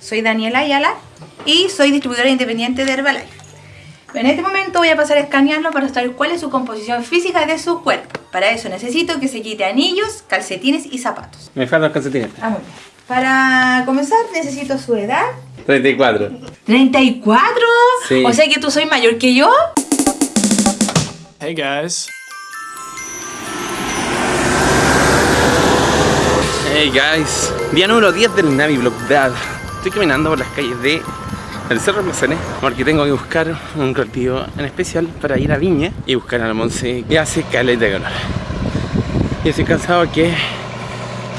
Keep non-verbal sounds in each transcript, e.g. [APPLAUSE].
soy Daniela Ayala y soy distribuidora independiente de Herbalife. En este momento voy a pasar a escanearlo para saber cuál es su composición física de su cuerpo. Para eso necesito que se quite anillos, calcetines y zapatos. Me faltan los calcetines. Ah, muy bien. Para comenzar necesito su edad. 34. ¿34? Sí. O sea que tú soy mayor que yo. Hey guys. Hey guys, día número 10 del Navi Block Dad. Estoy caminando por las calles de el Cerro Placené porque tengo que buscar un colectivo en especial para ir a Viña y buscar a la Monse que hace caleta de calor. Y estoy cansado que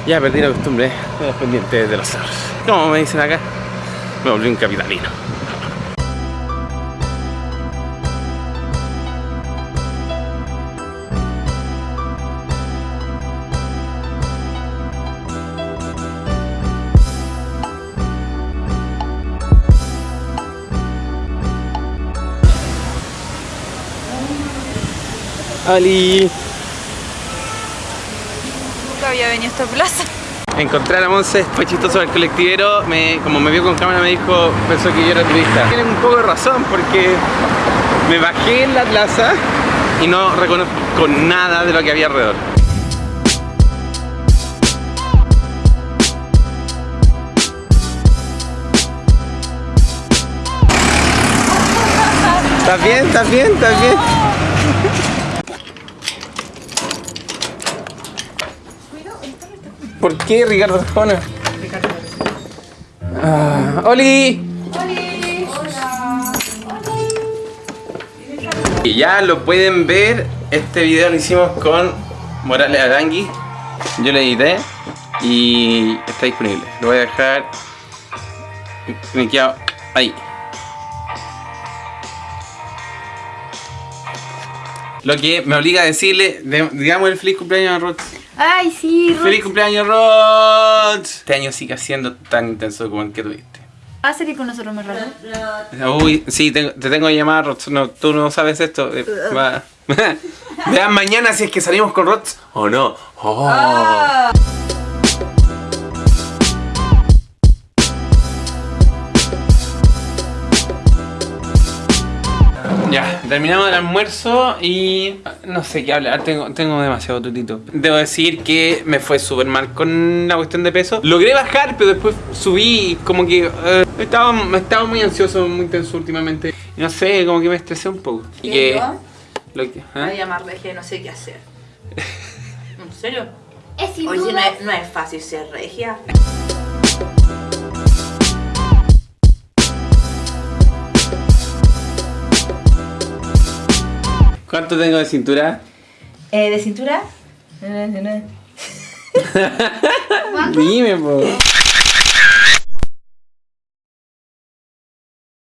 ya perdí la costumbre de los pendientes de los cerros. Como me dicen acá, me volví un capitalino. Ali. Nunca había venido a esta plaza. Encontré a la Monse, fue chistoso el colectivero, me, como me vio con cámara me dijo, pensó que yo era turista. Tiene un poco de razón porque me bajé en la plaza y no reconozco nada de lo que había alrededor. ¿Estás bien? ¿Estás bien? ¿Estás bien? ¿Por qué Ricardo Arjona? Ah, ¡Oli! Y ya lo pueden ver, este video lo hicimos con Morales Arangui, yo lo edité y está disponible. Lo voy a dejar linkeado ahí. Lo que me obliga a decirle, de- digamos el feliz cumpleaños a Rod. Ay, sí, Ruth. ¡Feliz cumpleaños, Rod! Este año sigue siendo tan intenso como el que tuviste. ¿Va a salir con nosotros más rato? Uy, sí, te tengo que llamar, Rod. No, tú no sabes esto. eh, va. [LAUGHS] Vean mañana si es que salimos con Rod o no. Oh. Ya, terminamos el almuerzo y no sé qué hablar, tengo, tengo demasiado tutito. Debo decir que me fue súper mal con la cuestión de peso. Logré bajar, pero después subí y como que eh, estaba, estaba muy ansioso, muy tenso últimamente. Y no sé, como que me estresé un poco. Y ¿Y que, yo? lo que, Voy ¿ah? a llamar regia y no sé qué hacer. [LAUGHS] ¿En serio? Es Oye, no es, no es fácil ser regia. ¿Cuánto tengo de cintura? Eh, ¿De cintura? [LAUGHS] Dime, po.